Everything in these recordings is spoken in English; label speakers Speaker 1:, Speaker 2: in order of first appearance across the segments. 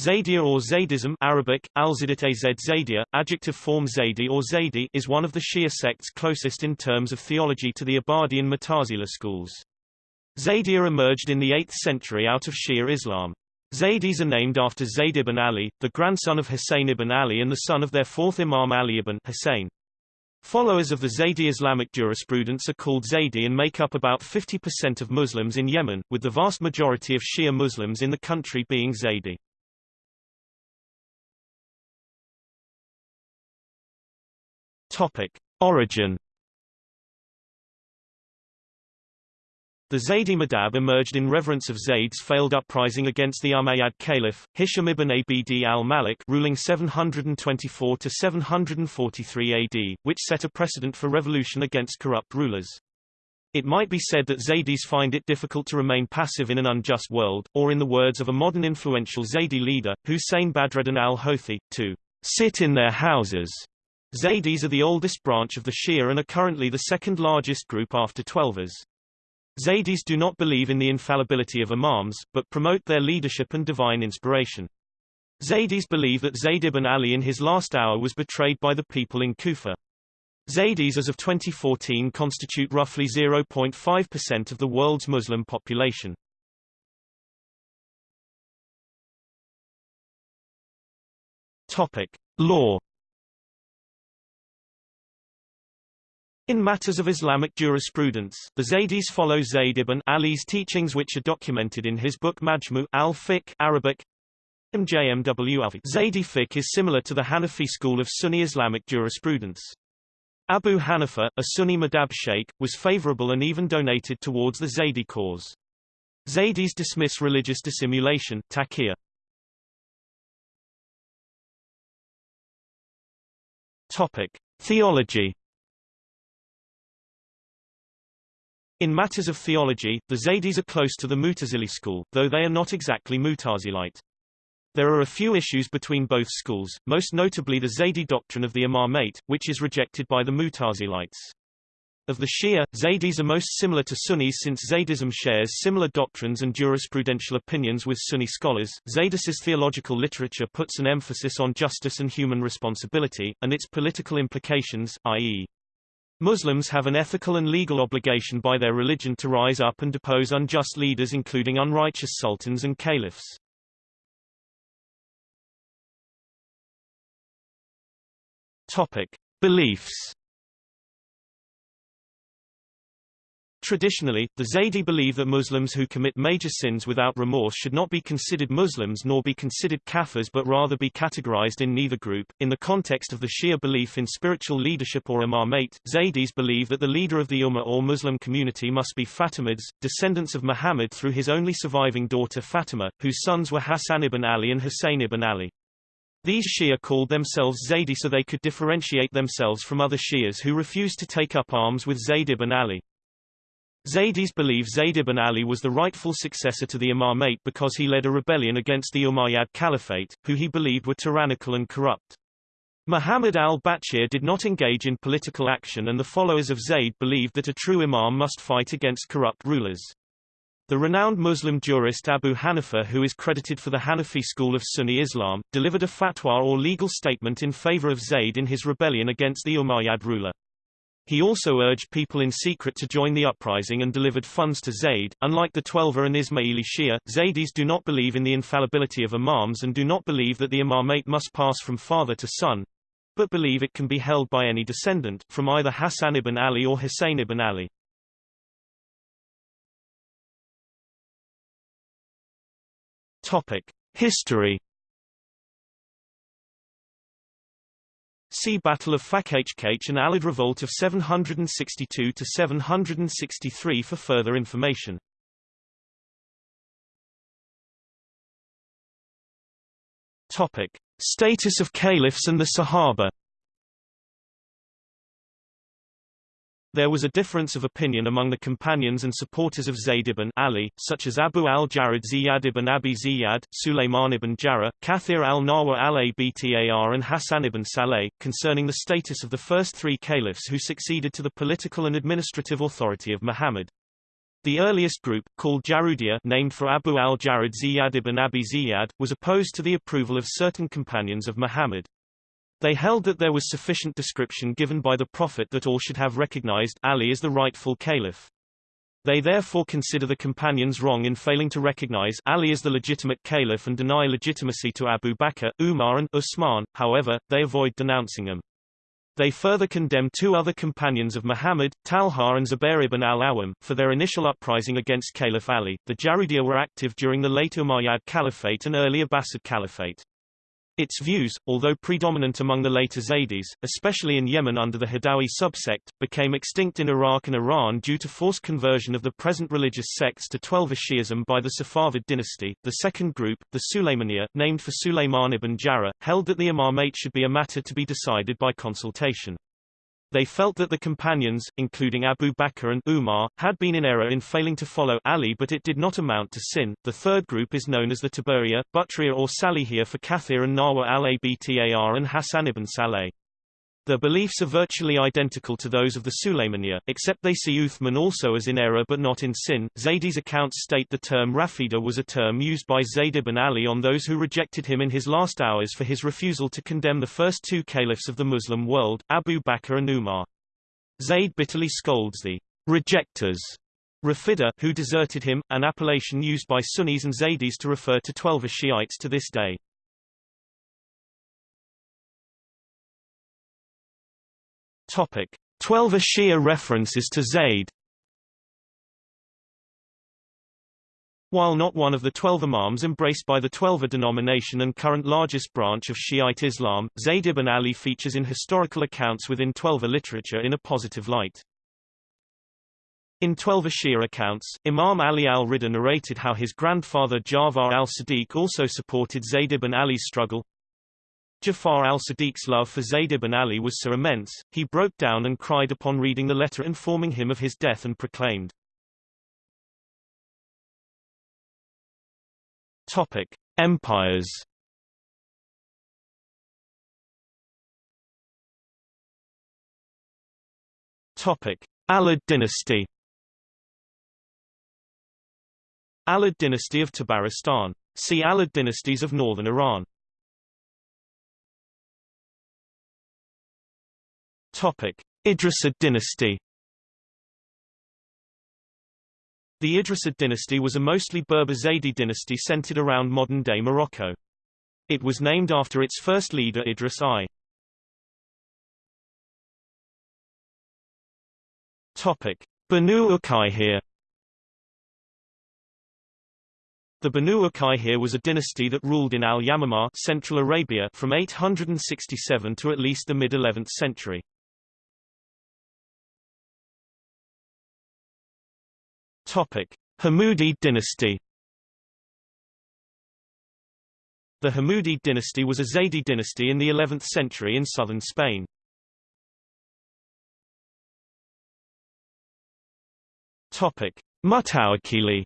Speaker 1: Zaydia or Zaydism Arabic, az Zaydia, adjective form Zaydi or Zaydi is one of the Shia sects closest in terms of theology to the Abadi and Mu'tazila schools. Zaydia emerged in the 8th century out of Shia Islam. Zaydis are named after Zayd ibn Ali, the grandson of Hussein ibn Ali and the son of their fourth Imam Ali ibn Hussein. Followers of the Zaydi Islamic jurisprudence are called Zaydi and make up about 50% of Muslims in Yemen, with the vast majority of Shia Muslims in the country being Zaydi. Topic. Origin The Zaydi Madhab emerged in reverence of Zayd's failed uprising against the Umayyad Caliph, Hisham ibn Abd al-Malik ruling 724–743 AD, which set a precedent for revolution against corrupt rulers. It might be said that Zaydis find it difficult to remain passive in an unjust world, or in the words of a modern influential Zaydi leader, Hussein Badreddin al-Houthi, to sit in their houses Zaydis are the oldest branch of the Shia and are currently the second largest group after Twelvers. Zaydis do not believe in the infallibility of imams, but promote their leadership and divine inspiration. Zaydis believe that Zayd ibn Ali in his last hour was betrayed by the people in Kufa. Zaydis as of 2014 constitute roughly 0.5% of the world's Muslim population. Topic. Law In matters of Islamic jurisprudence, the Zaydis follow Zayd ibn Ali's teachings which are documented in his book Majmu al-Fiqh Arabic Zaydi fiqh is similar to the Hanafi school of Sunni Islamic jurisprudence. Abu Hanifa, a Sunni madhab sheikh, was favorable and even donated towards the Zaydi cause. Zaydis dismiss religious dissimulation taqiyya. Topic: Theology In matters of theology, the Zaydis are close to the Mu'tazili school, though they are not exactly Mu'tazilite. There are a few issues between both schools, most notably the Zaydi doctrine of the Imamate, which is rejected by the Mu'tazilites. Of the Shia, Zaydis are most similar to Sunnis since Zaydism shares similar doctrines and jurisprudential opinions with Sunni scholars. Zaydis's theological literature puts an emphasis on justice and human responsibility, and its political implications, i.e. Muslims have an ethical and legal obligation by their religion to rise up and depose unjust leaders including unrighteous sultans and caliphs. Topic. Beliefs Traditionally, the Zaydi believe that Muslims who commit major sins without remorse should not be considered Muslims nor be considered kafirs but rather be categorized in neither group. In the context of the Shia belief in spiritual leadership or imamate, Zaydis believe that the leader of the Ummah or Muslim community must be Fatimids, descendants of Muhammad through his only surviving daughter Fatima, whose sons were Hassan ibn Ali and Hussein ibn Ali. These Shia called themselves Zaydi so they could differentiate themselves from other Shias who refused to take up arms with Zayd ibn Ali. Zaydis believe Zayd ibn Ali was the rightful successor to the Imamate because he led a rebellion against the Umayyad Caliphate, who he believed were tyrannical and corrupt. Muhammad al-Baqir did not engage in political action and the followers of Zayd believed that a true imam must fight against corrupt rulers. The renowned Muslim jurist Abu Hanifa who is credited for the Hanafi school of Sunni Islam, delivered a fatwa or legal statement in favor of Zayd in his rebellion against the Umayyad ruler. He also urged people in secret to join the uprising and delivered funds to Zayd. Unlike the Twelver and Ismaili Shia, Zaydis do not believe in the infallibility of imams and do not believe that the imamate must pass from father to son, but believe it can be held by any descendant, from either Hassan ibn Ali or Hussein ibn Ali. Topic. History See Battle of Fakhkh and Alid Revolt of 762 to 763 for further information. Topic: Status of caliphs and the Sahaba. There was a difference of opinion among the companions and supporters of Zayd ibn Ali, such as Abu al-Jarud Ziyad ibn Abi Ziyad, Sulayman ibn Jarrah, Kathir al-Nawa al-Abtar and Hassan ibn Saleh, concerning the status of the first three caliphs who succeeded to the political and administrative authority of Muhammad. The earliest group, called Jarudiya named for Abu al-Jarud Ziyad ibn Abi Ziyad, was opposed to the approval of certain companions of Muhammad. They held that there was sufficient description given by the Prophet that all should have recognized Ali as the rightful caliph. They therefore consider the companions wrong in failing to recognize Ali as the legitimate caliph and deny legitimacy to Abu Bakr, Umar and Usman, however, they avoid denouncing them. They further condemn two other companions of Muhammad, Talha and Zubair ibn al-Awam, for their initial uprising against Caliph Ali. The Jarudiya were active during the late Umayyad Caliphate and early Abbasid Caliphate. Its views, although predominant among the later Zaydis, especially in Yemen under the Hadawi subsect, became extinct in Iraq and Iran due to forced conversion of the present religious sects to Twelver Shi'ism by the Safavid dynasty. The second group, the Sulaymaniyah, named for Sulayman ibn Jarrah, held that the imamate should be a matter to be decided by consultation. They felt that the companions, including Abu Bakr and Umar, had been in error in failing to follow Ali but it did not amount to sin. The third group is known as the Tabariya, Butriya or Salihiyya for Kathir and Nawa al-Abtar and Hassan ibn Saleh. Their beliefs are virtually identical to those of the Sulaymaniyah, except they see Uthman also as in error but not in sin. Zaydi's accounts state the term Rafida was a term used by Zayd ibn Ali on those who rejected him in his last hours for his refusal to condemn the first two caliphs of the Muslim world, Abu Bakr and Umar. Zayd bitterly scolds the rejectors Rafida, who deserted him, an appellation used by Sunnis and Zaydis to refer to Twelver Shiites to this day. Topic: Twelver Shia references to Zayd. While not one of the twelve imams embraced by the Twelver denomination and current largest branch of Shiite Islam, Zayd ibn Ali features in historical accounts within Twelver literature in a positive light. In Twelver Shia accounts, Imam Ali al-Rida narrated how his grandfather Ja'far al-Sadiq also supported Zayd ibn Ali's struggle, Jafar al-Sadiq's love for Zayd ibn Ali was so immense, he broke down and cried upon reading the letter informing him of his death and proclaimed, Topic. Empires Topic. Alid dynasty Alid dynasty of Tabaristan. See Alid dynasties of northern Iran. Topic: Idrisid dynasty. The Idrisid dynasty was a mostly Berber Zaydi dynasty centered around modern-day Morocco. It was named after its first leader Idris I. Topic: Banu Uqayhir The Banu Uqayhir was a dynasty that ruled in Al-Yamamah Central Arabia from 867 to at least the mid-11th century. Topic: Hamudi dynasty. The Hamudi dynasty was a Zaydi dynasty in the 11th century in southern Spain. Topic: Mutawakili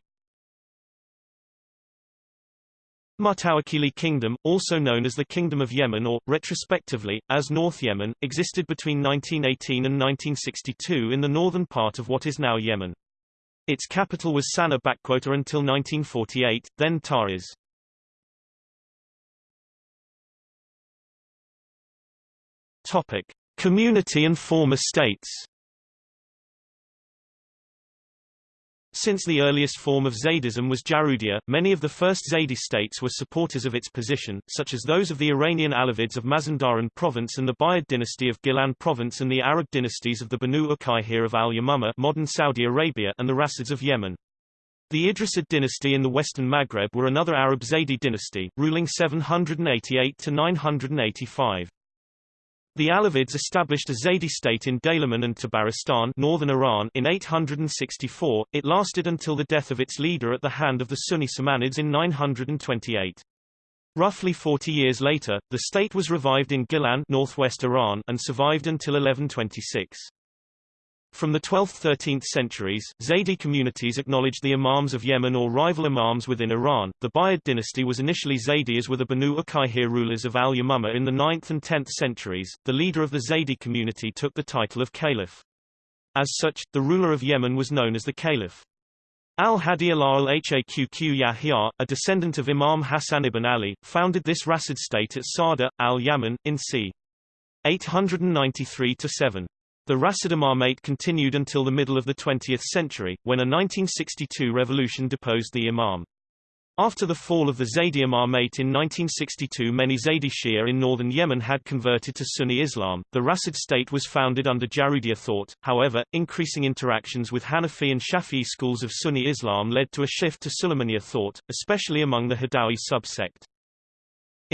Speaker 1: Mutawakili Kingdom, also known as the Kingdom of Yemen or, retrospectively, as North Yemen, existed between 1918 and 1962 in the northern part of what is now Yemen. Its capital was Sana'a until 1948, then Taiz. Topic: Community and former states. Since the earliest form of Zaydism was Jarudiya, many of the first Zaydi states were supporters of its position, such as those of the Iranian Alavids of Mazandaran province and the Buyid dynasty of Gilan province and the Arab dynasties of the Banu Uqayhir of Al-Yamamah modern Saudi Arabia and the Rasids of Yemen. The Idrisid dynasty in the western Maghreb were another Arab Zaydi dynasty, ruling 788 to 985. The Alavids established a Zaydi state in Daylaman and Tabaristan northern Iran in 864, it lasted until the death of its leader at the hand of the Sunni Samanids in 928. Roughly 40 years later, the state was revived in Gilan northwest Iran and survived until 1126. From the 12th–13th centuries, Zaydi communities acknowledged the imams of Yemen or rival imams within Iran. The Buyid dynasty was initially Zaydi as were the Banu Uqayhir rulers of Al-Yamama in the 9th and 10th centuries. The leader of the Zaydi community took the title of caliph. As such, the ruler of Yemen was known as the caliph. Al-Hadi al-Haqq Yahya, a descendant of Imam Hassan ibn Ali, founded this Rasid state at Sada, al-Yaman, in c. 893-7. The Rasid Imamate continued until the middle of the 20th century, when a 1962 revolution deposed the Imam. After the fall of the Zaydi Imamate in 1962 many Zaydi Shia in northern Yemen had converted to Sunni Islam. The Rasid state was founded under Jarudiya thought, however, increasing interactions with Hanafi and Shafi'i schools of Sunni Islam led to a shift to Sulaymaniyya thought, especially among the Hadawi subsect.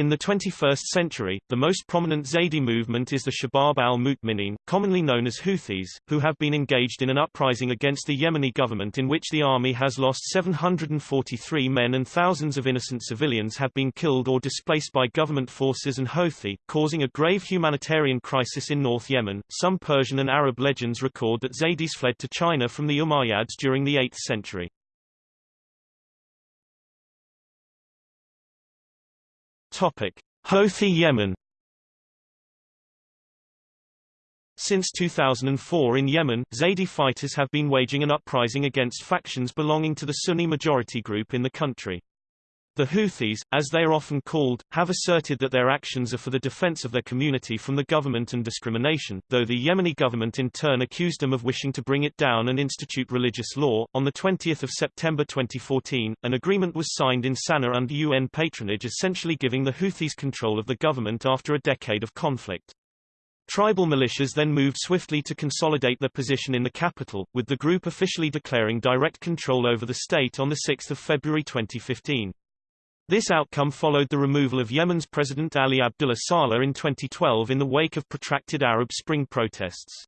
Speaker 1: In the 21st century, the most prominent Zaydi movement is the Shabab al-Mu'minin, commonly known as Houthis, who have been engaged in an uprising against the Yemeni government in which the army has lost 743 men and thousands of innocent civilians have been killed or displaced by government forces and Houthi, causing a grave humanitarian crisis in North Yemen. Some Persian and Arab legends record that Zaydis fled to China from the Umayyads during the 8th century. Topic: Houthi Yemen. Since 2004 in Yemen, Zaydi fighters have been waging an uprising against factions belonging to the Sunni majority group in the country. The Houthis, as they are often called, have asserted that their actions are for the defense of their community from the government and discrimination, though the Yemeni government in turn accused them of wishing to bring it down and institute religious law. On the 20th of September 2014, an agreement was signed in Sana'a under UN patronage essentially giving the Houthis control of the government after a decade of conflict. Tribal militias then moved swiftly to consolidate their position in the capital, with the group officially declaring direct control over the state on 6 February 2015. This outcome followed the removal of Yemen's President Ali Abdullah Saleh in 2012 in the wake of protracted Arab Spring protests.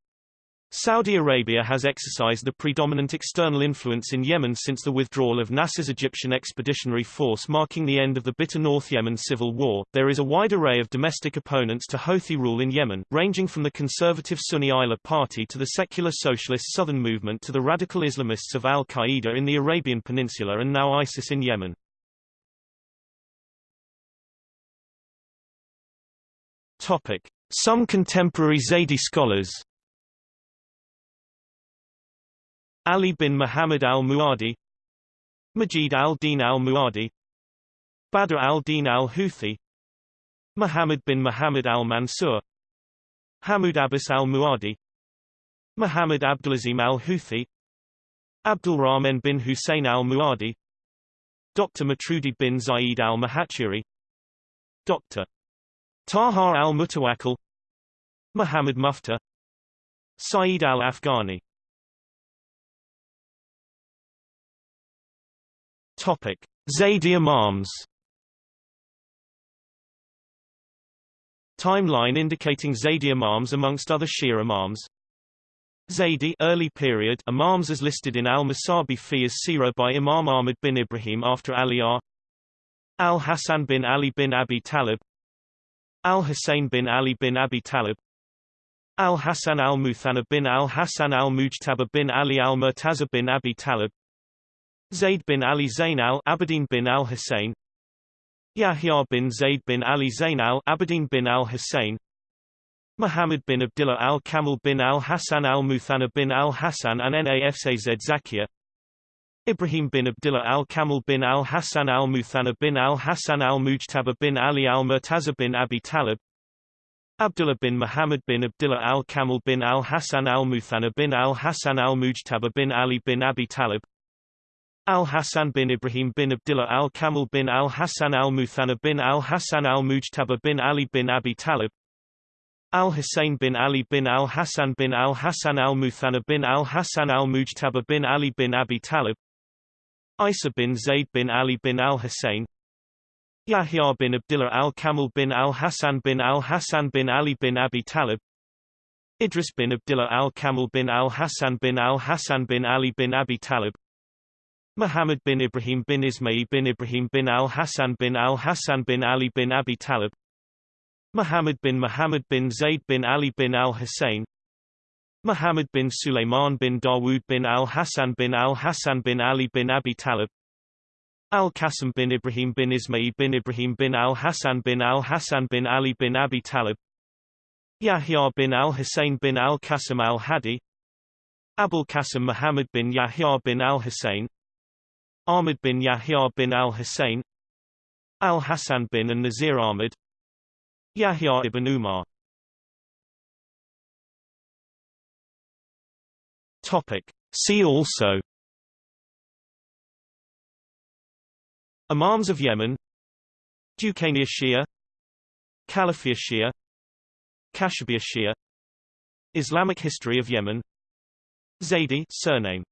Speaker 1: Saudi Arabia has exercised the predominant external influence in Yemen since the withdrawal of Nasser's Egyptian Expeditionary Force marking the end of the bitter North Yemen civil war. There is a wide array of domestic opponents to Houthi rule in Yemen, ranging from the conservative Sunni Islah Party to the secular socialist Southern Movement to the radical Islamists of Al-Qaeda in the Arabian Peninsula and now ISIS in Yemen. Topic. Some contemporary Zaydi scholars Ali bin Muhammad al-Muadi Majid al-Din al-Muadi Badr al-Din al-Houthi Muhammad bin Muhammad al-Mansur Hamoud Abbas al-Muadi Muhammad Abdulazim al-Houthi Abdul Rahman bin Hussein al-Muadi Dr. Matrudi bin Zaid al-Mahachiri Dr. Tahar al-Mutawakkil Muhammad Mufta Saeed al-Afghani. Topic: Zaydi Imams. Timeline indicating Zaydi Imams amongst other Shia Imams. Zaydi early period Imams as listed in al-Masabi fi as Sirah by Imam Ahmad bin Ibrahim after Ali R. Al-Hasan bin Ali bin Abi Talib Al-Hussein bin Ali bin Abi Talib Al-Hasan al-Muthanna bin Al-Hasan al-Mujtaba bin Ali al-Murtaza bin Abi Talib Zayd bin Ali Zain al-Abidin bin al-Hussein Yahya bin Zayd bin Ali Zain al-Abidin bin al-Hussein Muhammad bin Abdullah al-Kamal bin al-Hasan al-Muthanna bin al-Hasan and Nafz Zakiya Ibrahim bin Abdullah al-Kamal bin al-Hassan al-Muthanna bin al-Hassan al-Mujtaba bin Ali al-Murtaza bin Abi Talib Abdullah bin Muhammad bin Abdullah al-Kamal bin al-Hassan al-Muthanna bin al-Hassan al-Mujtaba bin Ali bin Abi Talib Al-Hassan bin Ibrahim bin Abdullah al-Kamal bin al-Hassan al-Muthanna bin al-Hassan al-Mujtaba bin Ali bin Abi Talib Al-Hussein bin Ali bin al-Hassan bin al-Hassan al-Muthanna bin al-Hassan al-Mujtaba bin Ali bin Abi Talib Isa bin Zayd bin Ali bin al-Hussein Yahya bin Abdullah al-Kamal bin al-Hassan bin al-Hassan bin Ali bin Abi Talib Idris bin Abdullah al-Kamal bin al-Hassan bin al-Hassan bin Ali bin Abi Talib Muhammad bin Ibrahim bin Ismail bin Ibrahim bin al-Hassan bin al-Hassan bin Ali bin Abi Talib Muhammad bin Muhammad bin Zayd bin Ali bin al-Hussein Muhammad bin Sulaiman bin Dawood bin al-Hassan bin al-Hassan bin Ali bin Abi Talib Al-Qasim bin Ibrahim bin Ismail bin Ibrahim bin al-Hassan bin al-Hassan bin Ali bin Abi Talib Yahya bin al-Hussein bin al-Qasim al-Hadi Abul Qasim Muhammad bin Yahya bin al-Hussein Ahmad bin Yahya bin al-Hussein Al-Hassan bin and Nazir Ahmad Yahya ibn Umar Topic. See also Imams of Yemen Duqainiya Shia Caliphiya Shia Kashabiya Shia Islamic history of Yemen Zaydi surname